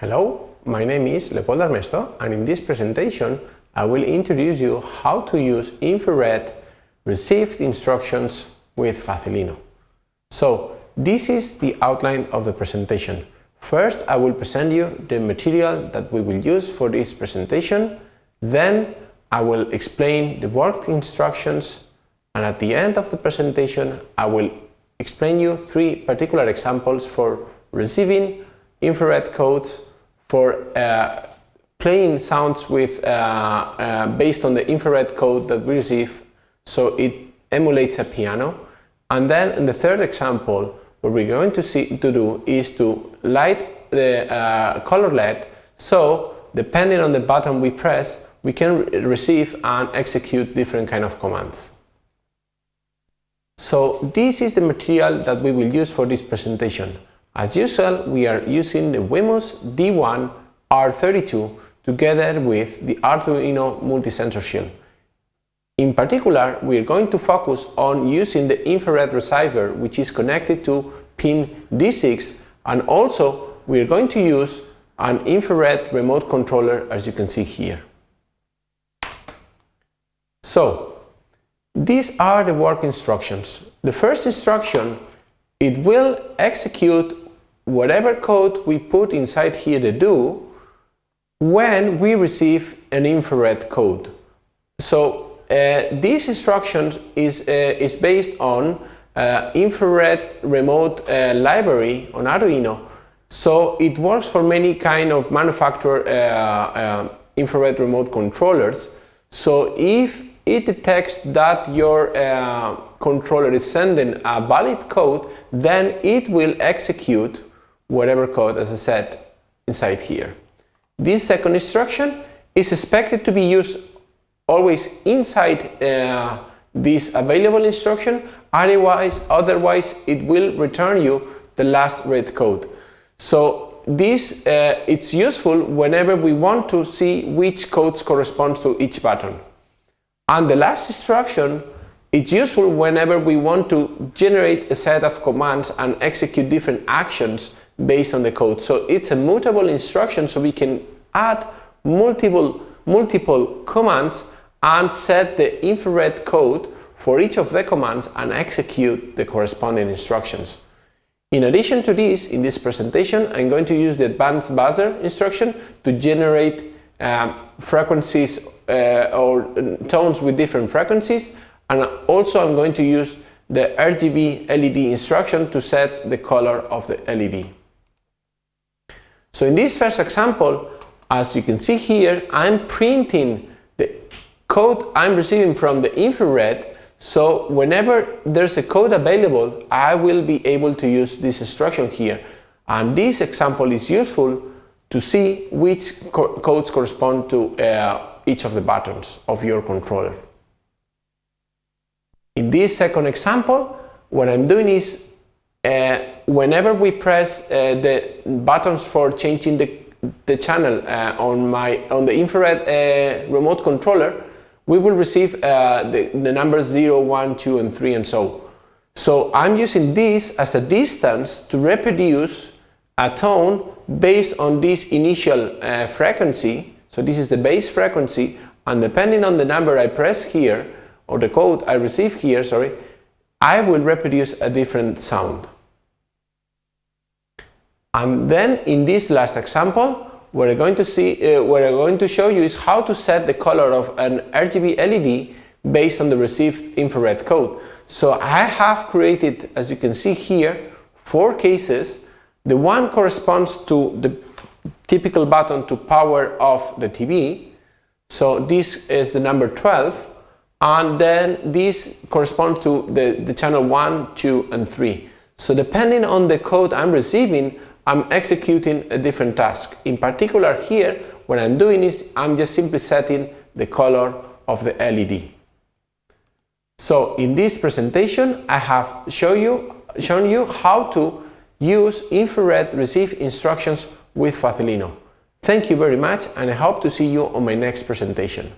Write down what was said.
Hello, my name is Leopoldo Armesto and in this presentation I will introduce you how to use infrared received instructions with Facilino. So this is the outline of the presentation. First I will present you the material that we will use for this presentation, then I will explain the worked instructions and at the end of the presentation I will explain you three particular examples for receiving infrared codes for uh, playing sounds with uh, uh, based on the infrared code that we receive so it emulates a piano and then in the third example what we're going to see to do is to light the uh, color LED so depending on the button we press we can receive and execute different kind of commands. So this is the material that we will use for this presentation. As usual, we are using the Wemos D1 R32 together with the Arduino multi-sensor shield. In particular, we are going to focus on using the infrared receiver which is connected to pin D6 and also we are going to use an infrared remote controller as you can see here. So, these are the work instructions. The first instruction, it will execute whatever code we put inside here to do when we receive an infrared code. So uh, this instruction is, uh, is based on uh, infrared remote uh, library on Arduino. So it works for many kind of manufacturer uh, uh, infrared remote controllers. So if it detects that your controller is sending a valid code, then it will execute whatever code, as I said, inside here. This second instruction is expected to be used always inside uh, this available instruction, otherwise, otherwise it will return you the last read code. So this uh, it's useful whenever we want to see which codes correspond to each button. And the last instruction it's useful whenever we want to generate a set of commands and execute different actions based on the code. So it's a mutable instruction so we can add multiple, multiple commands and set the infrared code for each of the commands and execute the corresponding instructions. In addition to this, in this presentation, I'm going to use the advanced buzzer instruction to generate um, frequencies uh, or tones with different frequencies and also I'm going to use the RGB LED instruction to set the color of the LED. So in this first example, as you can see here, I'm printing the code I'm receiving from the infrared. So whenever there's a code available, I will be able to use this instruction here. And this example is useful to see which co codes correspond to uh, each of the buttons of your controller. In this second example, what I'm doing is whenever we press uh, the buttons for changing the, the channel uh, on my on the infrared uh, remote controller, we will receive uh, the, the numbers 0, 1, 2 and 3 and so. So I'm using this as a distance to reproduce a tone based on this initial uh, frequency. So this is the base frequency and depending on the number I press here or the code I receive here, sorry, I will reproduce a different sound. And then in this last example, what I'm going to see, uh, what I'm going to show you is how to set the color of an RGB LED based on the received infrared code. So I have created, as you can see here, four cases. The one corresponds to the typical button to power off the TV. So this is the number 12. And then this corresponds to the, the channel 1, 2, and 3. So depending on the code I'm receiving, I'm executing a different task. In particular here, what I'm doing is I'm just simply setting the color of the LED. So in this presentation, I have show you, shown you how to use infrared receive instructions with Facilino. Thank you very much and I hope to see you on my next presentation.